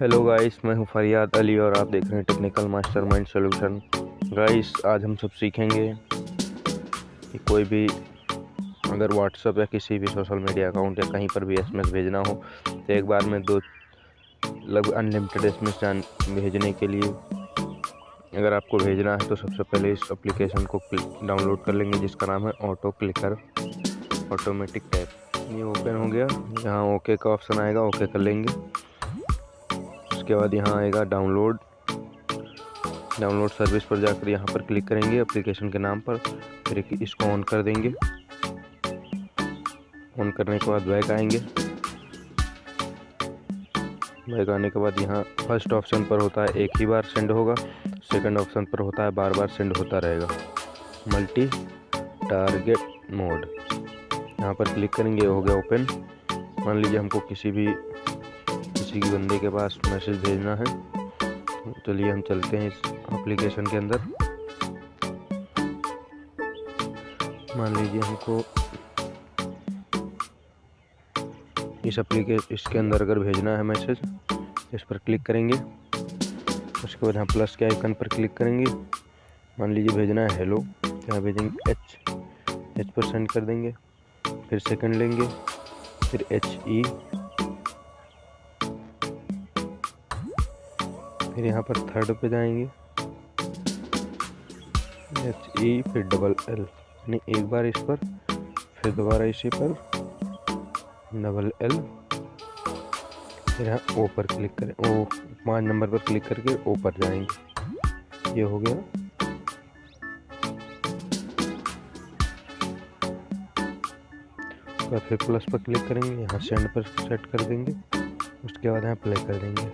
Hello guys मैं हूँ फरियाद अली और आप देख रहे हैं technical master mind solution guys आज हम सब सीखेंगे कि कोई भी अगर व्हाट्सअप या किसी भी सोशल मीडिया अकाउंट या कहीं पर भी एसएमएस भेजना हो तो एक बार में दो लगभग अनलिमिटेड एसएमएस जान भेजने के लिए अगर आपको भेजना है तो सबसे पहले इस एप्लीकेशन को डाउनलोड कर लेंगे, जिसका नाम है ऑटो क्लिकर ऑटोमेटिक टैप ये ओपन हो गया. यहाँ ओके का ऑप्शन आएगा. ओके कर लेंगे. उसके बाद यहाँ आएगा डाउनलोड डाउनलोड सर्विस पर जाकर यहाँ पर क्लिक करेंगे एप्लीकेशन के नाम पर। फिर इसको ऑन कर देंगे। ऑन करने के बाद बैक आएँगे। बैक आने के बाद यहाँ फ़र्स्ट ऑप्शन पर होता है, एक ही बार सेंड होगा। सेकंड ऑप्शन पर होता है, बार बार सेंड होता रहेगा। मल्टी टारगेट मोड यहाँ पर क्लिक करेंगे, हो गया ओपन मान लीजिए हमको किसी भी किसी की बंदे के पास मैसेज भेजना है। चलिए हम चलते हैं इस एप्लीकेशन के अंदर। मान लीजिए हमको इस एप्लीकेशन इसके अंदर अगर भेजना है मैसेज, इस पर क्लिक करेंगे। उसके बाद यहाँ प्लस के आइकन पर क्लिक करेंगे। मान लीजिए भेजना है हेलो यहाँ भेजेंगे? एच एच पर सेंड कर देंगे। फिर सेकंड लेंगे। फिर एच ई फिर यहाँ पर थर्ड पे जाएँगे। एच ई फिर डबल एल यानी एक बार इस पर, फिर दोबारा इसी पर डबल एल फिर यहाँ ओ पर क्लिक करें। ओ पाँच नंबर पर क्लिक करके ओ पर जाएँगे। ये हो गया। तो फिर प्लस पर क्लिक करेंगे, यहाँ सेंड पर सेट कर देंगे। उसके बाद यहाँ प्ले कर देंगे।